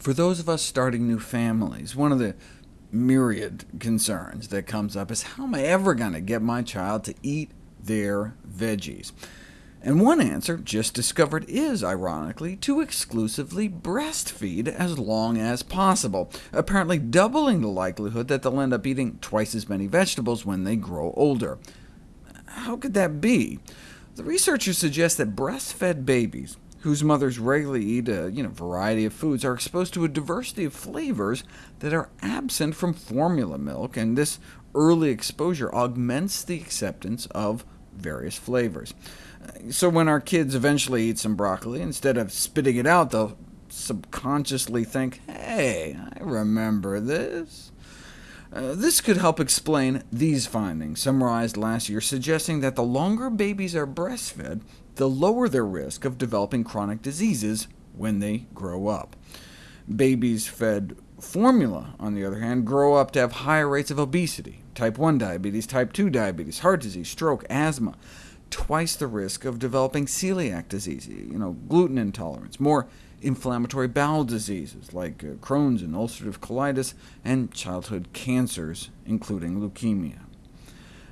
For those of us starting new families, one of the myriad concerns that comes up is how am I ever going to get my child to eat their veggies? And one answer, just discovered, is, ironically, to exclusively breastfeed as long as possible, apparently doubling the likelihood that they'll end up eating twice as many vegetables when they grow older. How could that be? The researchers suggest that breastfed babies whose mothers regularly eat a you know, variety of foods, are exposed to a diversity of flavors that are absent from formula milk, and this early exposure augments the acceptance of various flavors. So when our kids eventually eat some broccoli, instead of spitting it out, they'll subconsciously think, hey, I remember this. Uh, this could help explain these findings, summarized last year, suggesting that the longer babies are breastfed, the lower their risk of developing chronic diseases when they grow up. Babies fed formula, on the other hand, grow up to have higher rates of obesity, type 1 diabetes, type 2 diabetes, heart disease, stroke, asthma, twice the risk of developing celiac disease, you know, gluten intolerance, more inflammatory bowel diseases like uh, Crohn's and ulcerative colitis, and childhood cancers, including leukemia.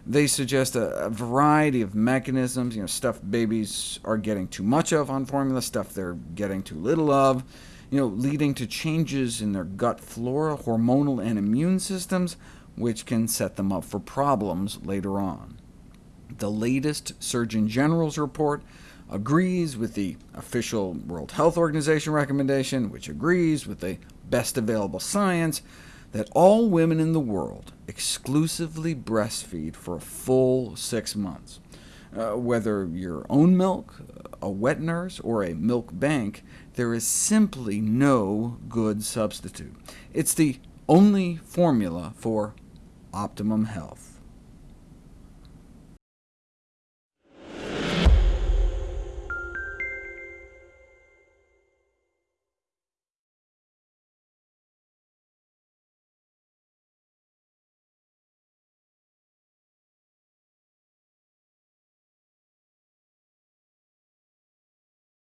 They suggest a, a, variety of mechanisms, you know, stuff babies are getting too much of on formula, stuff they're getting too little of, you know, leading to changes in their gut flora, hormonal and immune systems, which can set them up for problems later on. The latest Surgeon General's report agrees with the official World Health Organization recommendation, which agrees with the best available science, that all women in the world exclusively breastfeed for a full six months. Uh, whether your own milk, a wet nurse, or a milk bank, there is simply no good substitute. It's the only formula for optimum health.